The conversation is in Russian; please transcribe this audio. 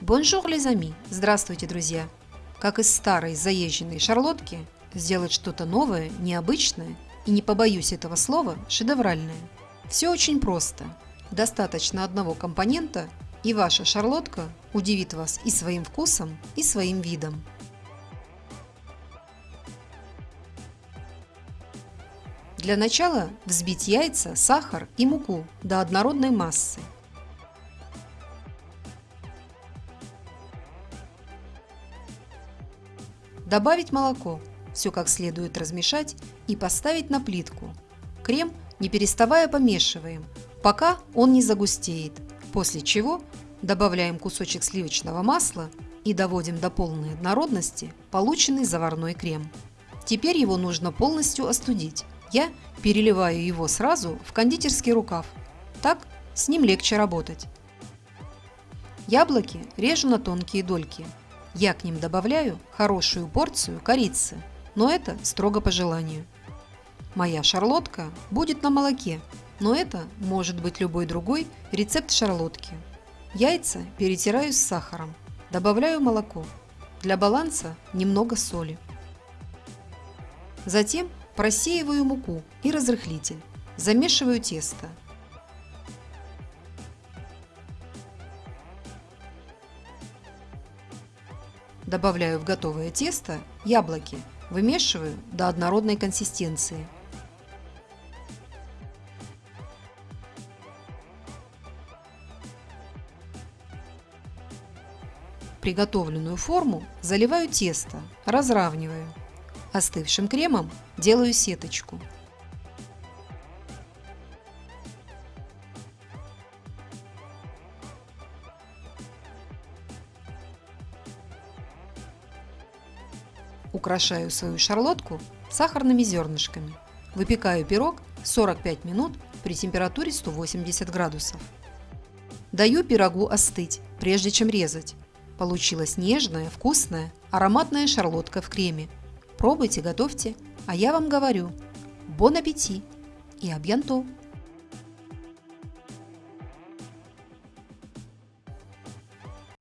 Bonjour, les amis! Здравствуйте, друзья! Как из старой заезженной шарлотки сделать что-то новое, необычное и, не побоюсь этого слова, шедевральное. Все очень просто. Достаточно одного компонента, и ваша шарлотка удивит вас и своим вкусом, и своим видом. Для начала взбить яйца, сахар и муку до однородной массы. Добавить молоко, все как следует размешать и поставить на плитку. Крем не переставая помешиваем, пока он не загустеет, после чего добавляем кусочек сливочного масла и доводим до полной однородности полученный заварной крем. Теперь его нужно полностью остудить. Я переливаю его сразу в кондитерский рукав, так с ним легче работать. Яблоки режу на тонкие дольки я к ним добавляю хорошую порцию корицы, но это строго по желанию. Моя шарлотка будет на молоке, но это может быть любой другой рецепт шарлотки. Яйца перетираю с сахаром, добавляю молоко. Для баланса немного соли. Затем просеиваю муку и разрыхлитель. Замешиваю тесто. Добавляю в готовое тесто яблоки, вымешиваю до однородной консистенции. Приготовленную форму заливаю тесто, разравниваю. Остывшим кремом делаю сеточку. Украшаю свою шарлотку сахарными зернышками. Выпекаю пирог 45 минут при температуре 180 градусов. Даю пирогу остыть, прежде чем резать. Получилась нежная, вкусная, ароматная шарлотка в креме. Пробуйте, готовьте, а я вам говорю, бон аппетит и абьянто!